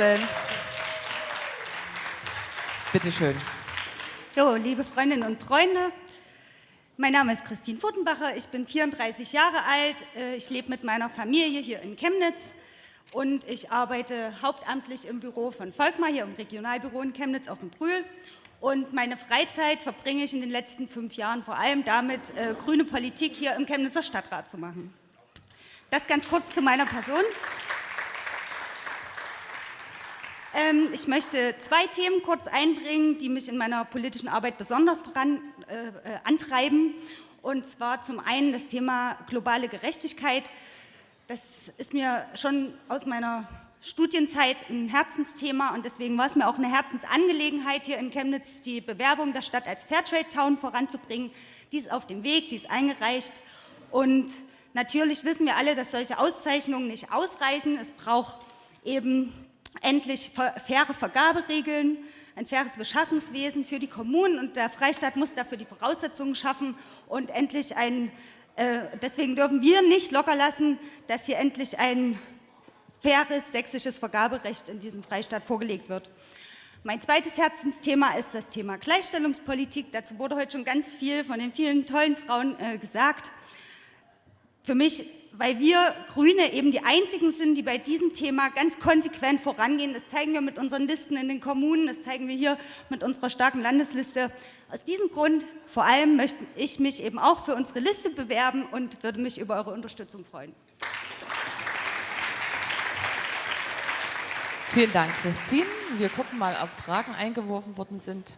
vorstellen. Bitte schön. So, liebe Freundinnen und Freunde, mein Name ist Christine Furtenbacher, ich bin 34 Jahre alt, äh, ich lebe mit meiner Familie hier in Chemnitz und ich arbeite hauptamtlich im Büro von Volkmar, hier im Regionalbüro in Chemnitz auf dem Brühl. Und meine Freizeit verbringe ich in den letzten fünf Jahren vor allem damit, äh, grüne Politik hier im Chemnitzer Stadtrat zu machen. Das ganz kurz zu meiner Person. Ähm, ich möchte zwei Themen kurz einbringen, die mich in meiner politischen Arbeit besonders voran, äh, äh, antreiben. Und zwar zum einen das Thema globale Gerechtigkeit. Das ist mir schon aus meiner Studienzeit ein Herzensthema und deswegen war es mir auch eine Herzensangelegenheit, hier in Chemnitz die Bewerbung der Stadt als Fairtrade Town voranzubringen. Die ist auf dem Weg, die ist eingereicht und natürlich wissen wir alle, dass solche Auszeichnungen nicht ausreichen. Es braucht eben endlich faire Vergaberegeln, ein faires Beschaffungswesen für die Kommunen und der Freistaat muss dafür die Voraussetzungen schaffen und endlich ein, äh, deswegen dürfen wir nicht locker lassen, dass hier endlich ein faires sächsisches Vergaberecht in diesem Freistaat vorgelegt wird. Mein zweites Herzensthema ist das Thema Gleichstellungspolitik. Dazu wurde heute schon ganz viel von den vielen tollen Frauen äh, gesagt. Für mich weil wir Grüne eben die Einzigen sind, die bei diesem Thema ganz konsequent vorangehen. Das zeigen wir mit unseren Listen in den Kommunen, das zeigen wir hier mit unserer starken Landesliste. Aus diesem Grund vor allem möchte ich mich eben auch für unsere Liste bewerben und würde mich über eure Unterstützung freuen. Vielen Dank, Christine. Wir gucken mal, ob Fragen eingeworfen worden sind.